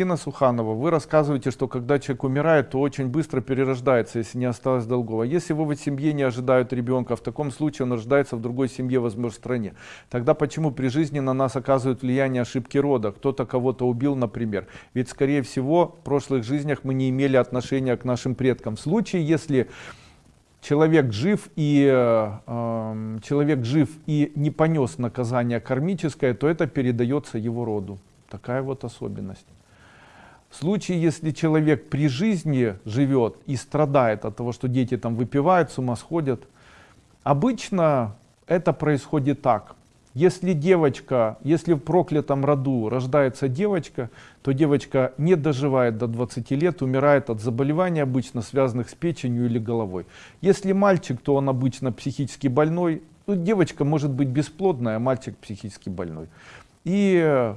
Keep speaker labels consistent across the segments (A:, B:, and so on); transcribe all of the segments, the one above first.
A: Ирина Суханова, вы рассказываете, что когда человек умирает, то очень быстро перерождается, если не осталось долгов. А если его в семье не ожидают ребенка, в таком случае он рождается в другой семье, возможно, стране. Тогда почему при жизни на нас оказывают влияние ошибки рода? Кто-то кого-то убил, например. Ведь, скорее всего, в прошлых жизнях мы не имели отношения к нашим предкам. В случае, если человек жив и э, эм, человек жив и не понес наказание кармическое, то это передается его роду. Такая вот особенность. В случае, если человек при жизни живет и страдает от того, что дети там выпивают, с ума сходят, обычно это происходит так. Если девочка, если в проклятом роду рождается девочка, то девочка не доживает до 20 лет, умирает от заболеваний, обычно связанных с печенью или головой. Если мальчик, то он обычно психически больной. Ну, девочка может быть бесплодная, а мальчик психически больной. И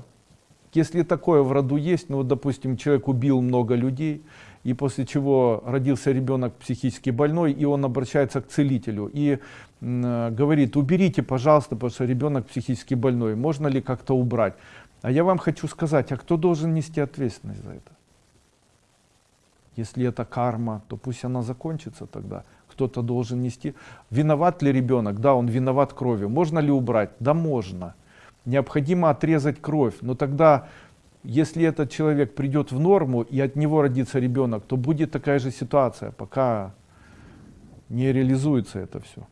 A: если такое в роду есть, ну, допустим, человек убил много людей, и после чего родился ребенок психически больной, и он обращается к целителю и э, говорит, уберите, пожалуйста, потому что ребенок психически больной, можно ли как-то убрать? А я вам хочу сказать, а кто должен нести ответственность за это? Если это карма, то пусть она закончится тогда. Кто-то должен нести. Виноват ли ребенок? Да, он виноват кровью. Можно ли убрать? Да, можно необходимо отрезать кровь. Но тогда, если этот человек придет в норму и от него родится ребенок, то будет такая же ситуация, пока не реализуется это все.